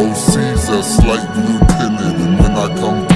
OCs that's slightly tinted, and when I come